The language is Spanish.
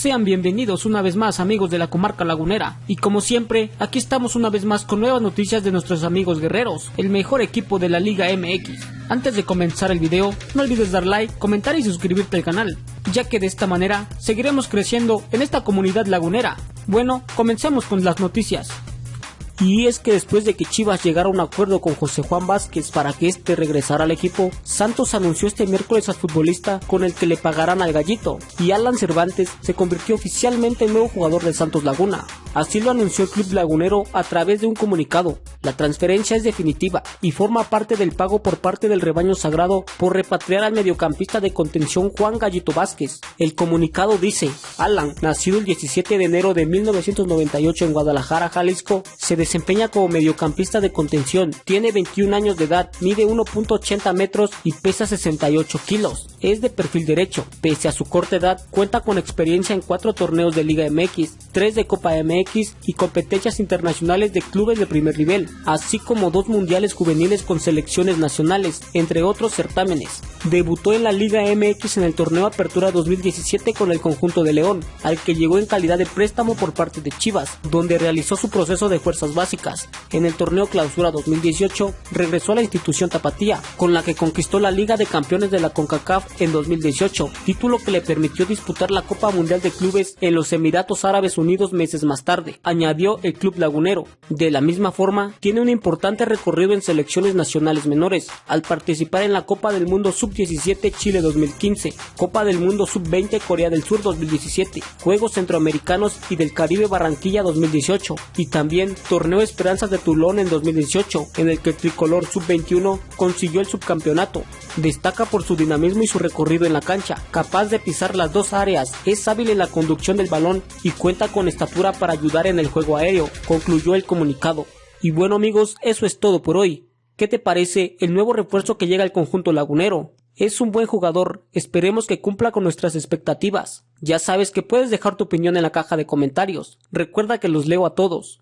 Sean bienvenidos una vez más amigos de la comarca lagunera y como siempre aquí estamos una vez más con nuevas noticias de nuestros amigos guerreros, el mejor equipo de la Liga MX. Antes de comenzar el video no olvides dar like, comentar y suscribirte al canal, ya que de esta manera seguiremos creciendo en esta comunidad lagunera. Bueno, comencemos con las noticias. Y es que después de que Chivas llegara a un acuerdo con José Juan Vázquez para que este regresara al equipo, Santos anunció este miércoles al futbolista con el que le pagarán al gallito, y Alan Cervantes se convirtió oficialmente en nuevo jugador de Santos Laguna. Así lo anunció el club lagunero a través de un comunicado. La transferencia es definitiva y forma parte del pago por parte del rebaño sagrado por repatriar al mediocampista de contención Juan Gallito Vázquez. El comunicado dice, Alan, nacido el 17 de enero de 1998 en Guadalajara, Jalisco, se desempeña como mediocampista de contención, tiene 21 años de edad, mide 1.80 metros y pesa 68 kilos. Es de perfil derecho, pese a su corta edad, cuenta con experiencia en cuatro torneos de Liga MX, 3 de Copa MX y competencias internacionales de clubes de primer nivel, así como dos mundiales juveniles con selecciones nacionales, entre otros certámenes. Debutó en la Liga MX en el torneo Apertura 2017 con el conjunto de León, al que llegó en calidad de préstamo por parte de Chivas, donde realizó su proceso de fuerzas básicas. En el torneo Clausura 2018 regresó a la institución Tapatía, con la que conquistó la Liga de Campeones de la CONCACAF en 2018, título que le permitió disputar la Copa Mundial de Clubes en los Emiratos Árabes Unidos meses más tarde, añadió el club lagunero. De la misma forma, tiene un importante recorrido en selecciones nacionales menores, al participar en la Copa del Mundo Sub-17 Chile 2015, Copa del Mundo Sub-20 Corea del Sur 2017, Juegos Centroamericanos y del Caribe Barranquilla 2018, y también torneo Esperanzas de Tulón en 2018, en el que el tricolor sub-21 consiguió el subcampeonato. Destaca por su dinamismo y su recorrido en la cancha, capaz de pisar las dos áreas, es hábil en la conducción del balón y cuenta con estatura para ayudar en el juego aéreo, concluyó el comunicado. Y bueno amigos, eso es todo por hoy. ¿Qué te parece el nuevo refuerzo que llega al conjunto lagunero? Es un buen jugador, esperemos que cumpla con nuestras expectativas. Ya sabes que puedes dejar tu opinión en la caja de comentarios. Recuerda que los leo a todos.